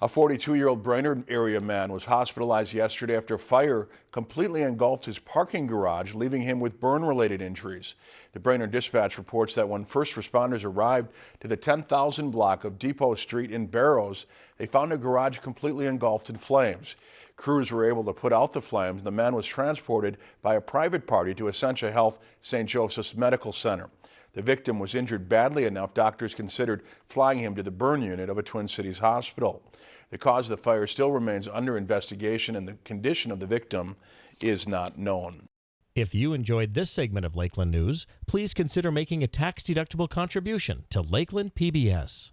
A 42-year-old Brainerd area man was hospitalized yesterday after fire completely engulfed his parking garage, leaving him with burn-related injuries. The Brainerd Dispatch reports that when first responders arrived to the 10,000 block of Depot Street in Barrows, they found a garage completely engulfed in flames. Crews were able to put out the flames. The man was transported by a private party to Essentia Health St. Joseph's Medical Center. The victim was injured badly enough doctors considered flying him to the burn unit of a Twin Cities hospital. The cause of the fire still remains under investigation and the condition of the victim is not known. If you enjoyed this segment of Lakeland News, please consider making a tax-deductible contribution to Lakeland PBS.